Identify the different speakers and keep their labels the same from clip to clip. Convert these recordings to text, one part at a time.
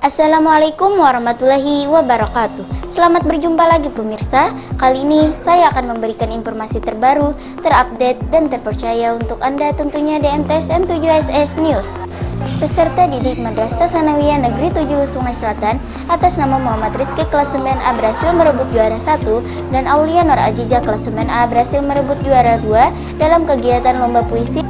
Speaker 1: Assalamualaikum warahmatullahi wabarakatuh. Selamat berjumpa lagi pemirsa. Kali ini saya akan memberikan informasi terbaru, terupdate, dan terpercaya untuk Anda tentunya di MTSN 7SS News. Peserta didik Madrasah Sanawiyah Negeri 7 Sungai Selatan atas nama Muhammad Rizky kelas 9A berhasil merebut juara 1 dan Aulia Nur Ajija kelas 9A berhasil merebut juara 2 dalam kegiatan lomba puisi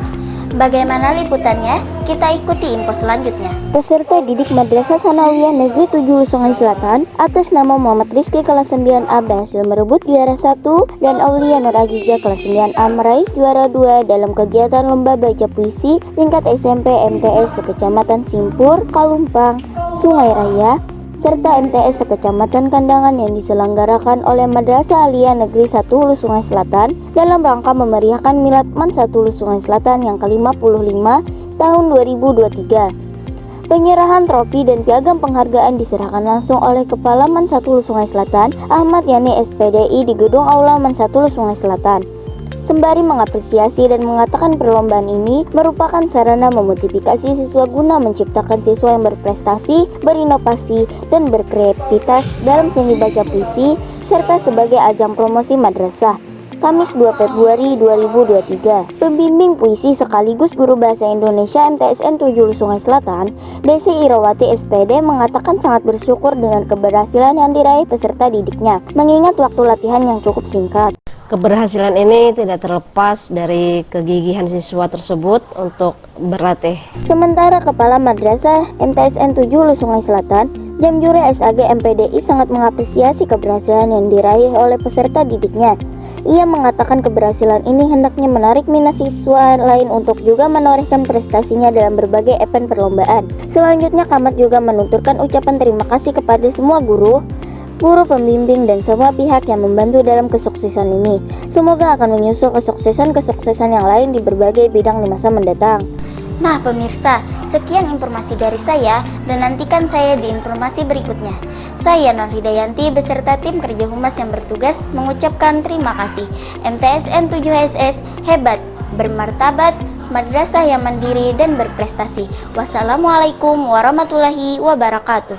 Speaker 1: Bagaimana liputannya? Kita ikuti info selanjutnya. Peserta didik Madrasah Sanawiyah Negeri 7 Sungai Selatan atas nama Muhammad Rizky kelas 9A berhasil merebut juara 1 dan Aulia Nur Aziza kelas 9A meraih juara 2 dalam kegiatan lomba baca puisi tingkat SMP MTS Kecamatan Simpur, Kalumpang, Sungai Raya, serta MTS sekecamatan Kandangan yang diselenggarakan oleh Madrasah Aliyah Negeri 1 Hulu Sungai Selatan dalam rangka memeriahkan Milad Man 1 Hulu Sungai Selatan yang ke-55 tahun 2023. Penyerahan trofi dan piagam penghargaan diserahkan langsung oleh Kepala Man 1 Hulu Sungai Selatan, Ahmad Yani SPDI di Gedung Aula Man 1 Hulu Sungai Selatan sembari mengapresiasi dan mengatakan perlombaan ini merupakan sarana memotivasi siswa guna menciptakan siswa yang berprestasi, berinovasi, dan berkreativitas dalam seni baca puisi, serta sebagai ajang promosi madrasah. Kamis 2 Februari 2023, pembimbing puisi sekaligus guru bahasa Indonesia MTSN 7 Sungai Selatan, Desi Irawati SPD mengatakan sangat bersyukur dengan keberhasilan yang diraih peserta didiknya, mengingat waktu latihan yang cukup singkat.
Speaker 2: Keberhasilan ini tidak terlepas dari kegigihan siswa tersebut untuk berlatih.
Speaker 1: Sementara Kepala Madrasah MTSN 7 Sungai Selatan, Jamjure SAG MPDI sangat mengapresiasi keberhasilan yang diraih oleh peserta didiknya. Ia mengatakan keberhasilan ini hendaknya menarik minat siswa lain untuk juga menorehkan prestasinya dalam berbagai event perlombaan. Selanjutnya Kamat juga menuturkan ucapan terima kasih kepada semua guru, guru pembimbing, dan semua pihak yang membantu dalam kesuksesan ini. Semoga akan menyusul kesuksesan-kesuksesan yang lain di berbagai bidang di masa mendatang. Nah pemirsa, sekian informasi dari saya dan nantikan saya di informasi berikutnya. Saya Nur Hidayanti beserta tim kerja humas yang bertugas mengucapkan terima kasih. MTSN 7SS hebat, bermartabat, madrasah yang mandiri dan berprestasi. Wassalamualaikum warahmatullahi wabarakatuh.